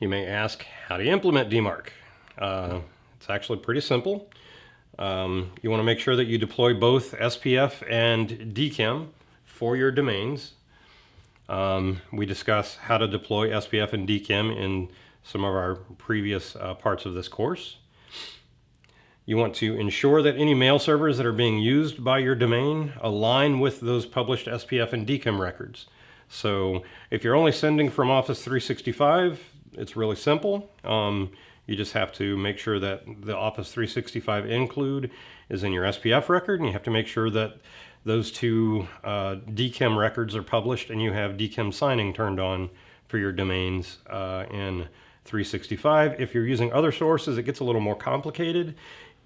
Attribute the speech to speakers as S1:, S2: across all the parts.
S1: You may ask how to implement DMARC. Uh, it's actually pretty simple. Um, you want to make sure that you deploy both SPF and DKIM for your domains. Um, we discuss how to deploy SPF and DKIM in some of our previous uh, parts of this course. You want to ensure that any mail servers that are being used by your domain align with those published SPF and DKIM records. So if you're only sending from Office 365, it's really simple. Um, you just have to make sure that the Office 365 include is in your SPF record, and you have to make sure that those two uh, DKIM records are published and you have DKIM signing turned on for your domains uh, in 365. If you're using other sources, it gets a little more complicated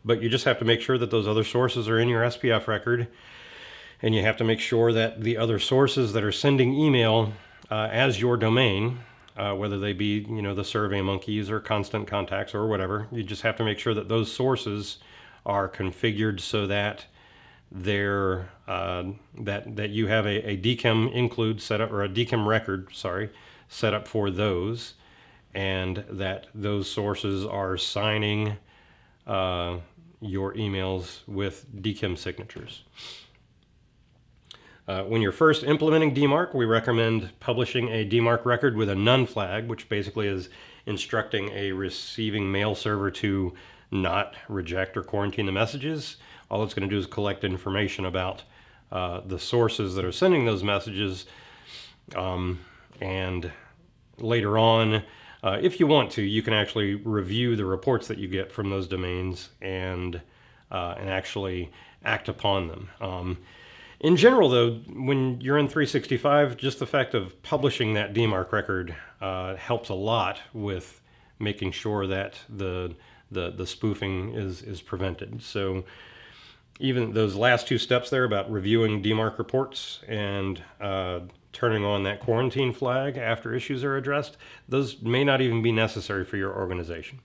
S1: but you just have to make sure that those other sources are in your SPF record. And you have to make sure that the other sources that are sending email uh, as your domain, uh, whether they be, you know, the Survey Monkeys or Constant Contacts or whatever, you just have to make sure that those sources are configured so that they're, uh, that, that you have a, a DKIM include set up, or a DKIM record, sorry, set up for those, and that those sources are signing uh, your emails with DKIM signatures. Uh, when you're first implementing DMARC, we recommend publishing a DMARC record with a none flag, which basically is instructing a receiving mail server to not reject or quarantine the messages. All it's going to do is collect information about uh, the sources that are sending those messages. Um, and later on, uh, if you want to, you can actually review the reports that you get from those domains and, uh, and actually act upon them. Um, in general, though, when you're in 365, just the fact of publishing that DMARC record uh, helps a lot with making sure that the, the, the spoofing is, is prevented. So even those last two steps there about reviewing DMARC reports and uh, turning on that quarantine flag after issues are addressed, those may not even be necessary for your organization.